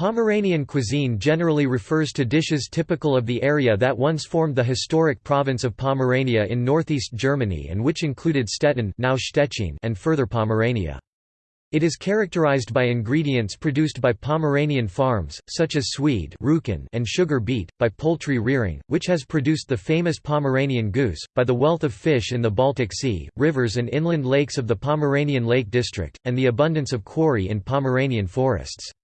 Pomeranian cuisine generally refers to dishes typical of the area that once formed the historic province of Pomerania in northeast Germany and which included Stettin now Stettin and further Pomerania. It is characterized by ingredients produced by Pomeranian farms, such as swede and sugar beet, by poultry rearing, which has produced the famous Pomeranian goose, by the wealth of fish in the Baltic Sea, rivers and inland lakes of the Pomeranian Lake District, and the abundance of quarry in Pomeranian forests.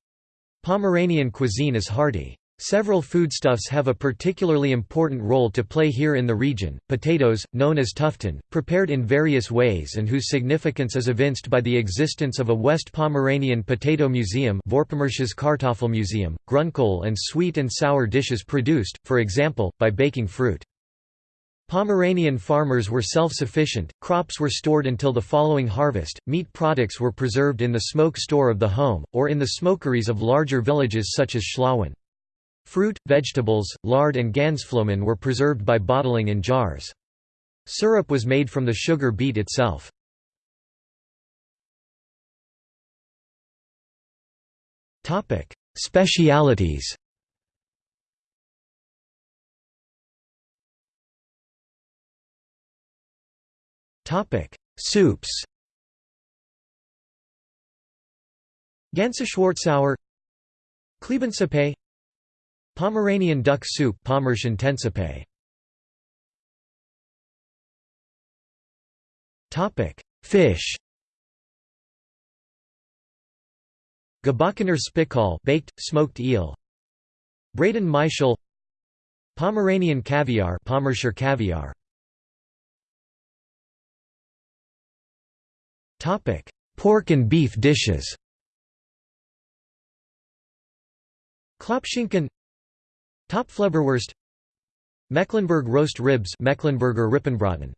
Pomeranian cuisine is hearty. Several foodstuffs have a particularly important role to play here in the region. Potatoes, known as tufton, prepared in various ways and whose significance is evinced by the existence of a West Pomeranian Potato Museum, Kartoffelmuseum, grunkohl and sweet and sour dishes produced, for example, by baking fruit. Pomeranian farmers were self-sufficient, crops were stored until the following harvest, meat products were preserved in the smoke store of the home, or in the smokeries of larger villages such as Schlawen. Fruit, vegetables, lard and Gansflomen were preserved by bottling in jars. Syrup was made from the sugar beet itself. Specialities Topic: Soups. Ganze Klebensuppe Pomeranian duck soup Pommerschen Tensuppe Topic: Fish. Gebackener Spickaal baked smoked eel. Braden Maischel Pomeranian caviar Pommerscher caviar Topic: Pork and beef dishes. Klopschinken. Topfleberwurst Mecklenburg roast ribs Mecklenburger Rippenbraten.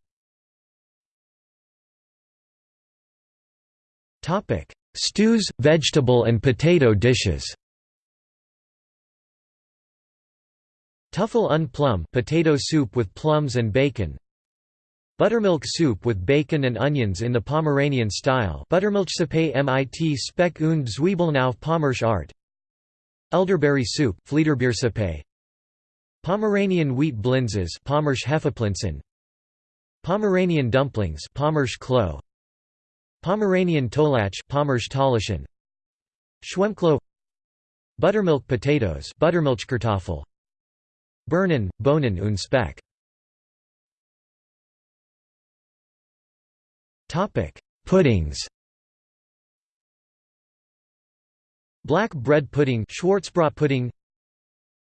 Topic: Stews, vegetable and potato dishes. Tuffel und plum potato soup with plums and bacon Buttermilk soup with bacon and onions in the Pomeranian style. Buttermilchsuppe mit Speck und Zwiebeln auf Pommersch Art. Elderberry soup Pomeranian wheat blinzes Pommersch Hefeplinzen. Pomeranian dumplings Pommersch Klo Pomeranian tolach Pommersch Talischen Schwemmklo. Buttermilk potatoes Buttermilchkartoffel. Birnen, Bohnen und Speck Topic: Puddings. Black bread pudding, Schwarzbrot pudding,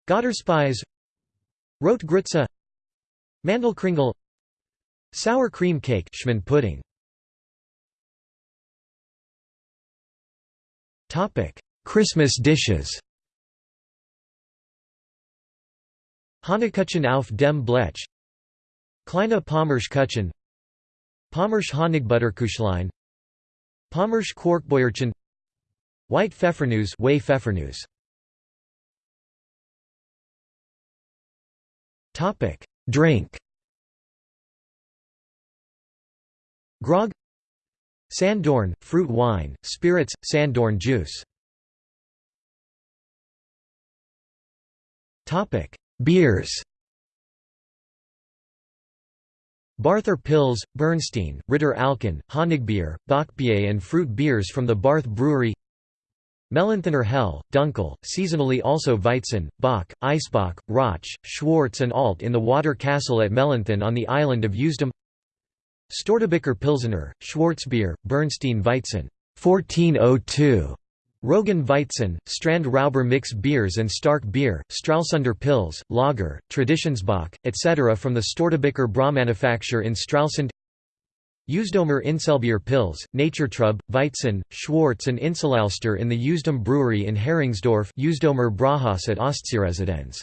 Götterspeise, Rotgrütze, Mandelkringel, sour cream cake, Schmand pudding. Topic: Christmas dishes. Hannekuchen auf dem Blech, Kleine Pommerschkuchen, Pommersch Honigbutterkuchlein Pommersch Quarkbäuerchen White Pfeffernuss Whey Pfeffernuss Topic Drink. Grog. Sanddorn, fruit wine, spirits, sanddorn juice. Beers Barther Pils, Bernstein, Ritter Alken, Honigbier, Bockbier and fruit beers from the Barth Brewery. Mellenthoner Hell, Dunkel, seasonally also Weizen, Bock, Eisbock, Roch, Schwarz and Alt in the Water Castle at Mellenthon on the island of Usedom Störtebeker Pilsener, Schwarzbier, Bernstein Weizen 1402 Rogan Weizen, Strand Rauber mix beers and Stark beer, Stralsunder Pils, Lager, Traditionsbock, etc. from the Störtebeker manufacture in Stralsund Usedomer Inselbier Pils, Naturtrub, Weizen, Schwarz and Inselalster in the Usedom Brewery in Heringsdorf Usedomer Brauhaus at Ostseeresidenz.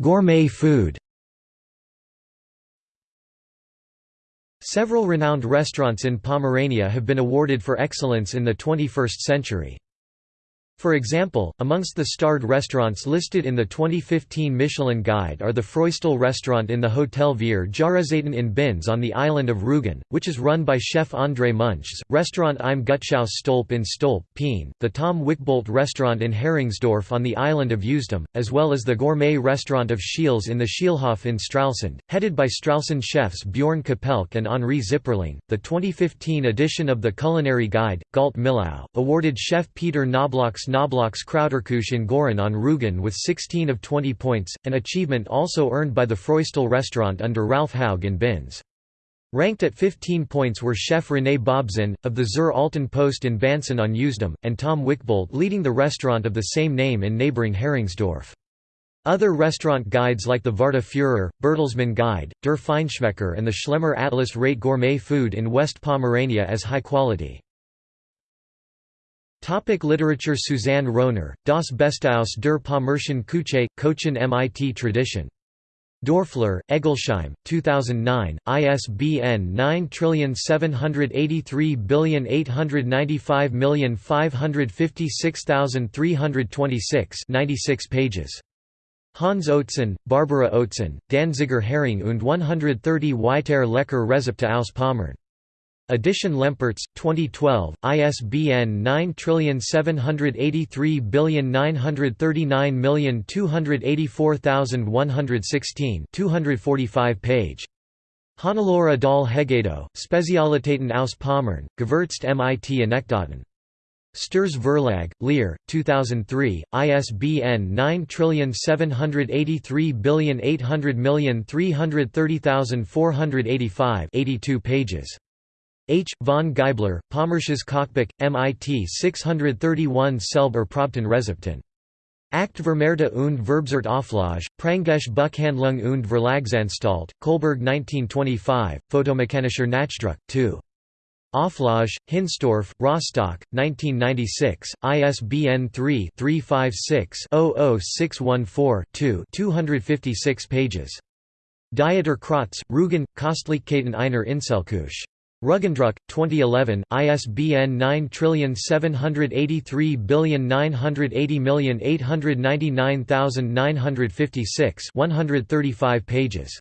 Gourmet food Several renowned restaurants in Pomerania have been awarded for excellence in the 21st century. For example, amongst the starred restaurants listed in the 2015 Michelin Guide are the Freustil restaurant in the Hotel Vier Jahreszeiten in Binz on the island of Rügen, which is run by chef André Munchs, restaurant Im Gutshaus Stolp in Stolp, Peen, the Tom Wickbold restaurant in Heringsdorf on the island of Usedom, as well as the gourmet restaurant of Schiels in the Schielhof in Stralsund, headed by Stralsund chefs Bjorn Kapelk and Henri Zipperling. The 2015 edition of the Culinary Guide, Gault Millau, awarded chef Peter Knobloch's Knobloch's Krauterkuche in Goren on Rügen with 16 of 20 points, an achievement also earned by the Freustil restaurant under Ralf Haug in Binz. Ranked at 15 points were chef René Bobzin, of the Zur Alten Post in Bansin on Usedom, and Tom Wickbold leading the restaurant of the same name in neighbouring Heringsdorf. Other restaurant guides like the Varta Führer, Bertelsmann Guide, Der Feinschmecker and the Schlemmer Atlas rate gourmet food in West Pomerania as high quality. Topic literature Suzanne Rohner, Das Bestaus der Pommerschen Küche, Kochen MIT Tradition. Dörfler, Eggolsheim, 2009, ISBN 9783895556326 96 pages. Hans Oetzen, Barbara Oetzen, Danziger Hering und 130 Weiter Lecker Rezepte aus Pommern. Edition Lempertz, 2012, ISBN 9783939284116 245 page. Hannelore Dahl Hegedo, Spezialitäten aus Pommern, Gewürzt mit Anekdoten. Sturs Verlag, Lear, 2003, ISBN 97803800335 82 pages. H. von Geibler, Pommersches Kochbuch, MIT 631 Selber Probten Rezepten. Act Vermehrte und Verbzert Auflage, Prangisch Buchhandlung und Verlagsanstalt, Kolberg 1925, Fotomechanischer Nachdruck, 2. Auflage, Hinstorff, Rostock, 1996, ISBN 3-356-00614-2 256 pages. Dieter Kratz, Rügen, Kostlichkeiten einer Inselküche. Ruggendruck, 2011, ISBN 9783980899956 135 pages.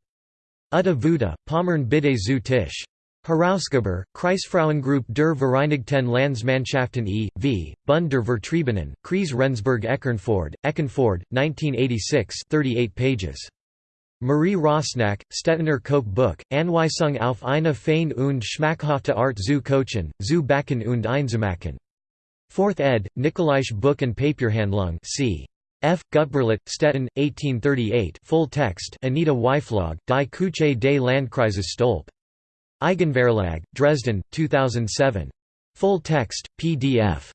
Utta Vuda, Pommern Bitte zu Tisch. Herausgeber, Kreisfrauengruppe der Vereinigten Landsmannschaften e.V., Bund der Vertriebenen, Kreis Rendsburg Eckernford, Eckernford, 1986 38 pages. Marie Rosnack, Stettener Koch Buch, Anweisung auf eine fein und schmackhafte Art zu kochen, zu backen und einzumachen. 4th ed., Nikolaische Buch und Papierhandlung c. F. Gutberlet, Stettin, 1838 full text Anita Weiflog, Die Küche des Landkreises Stolp. Eigenverlag, Dresden, 2007. Full text, PDF.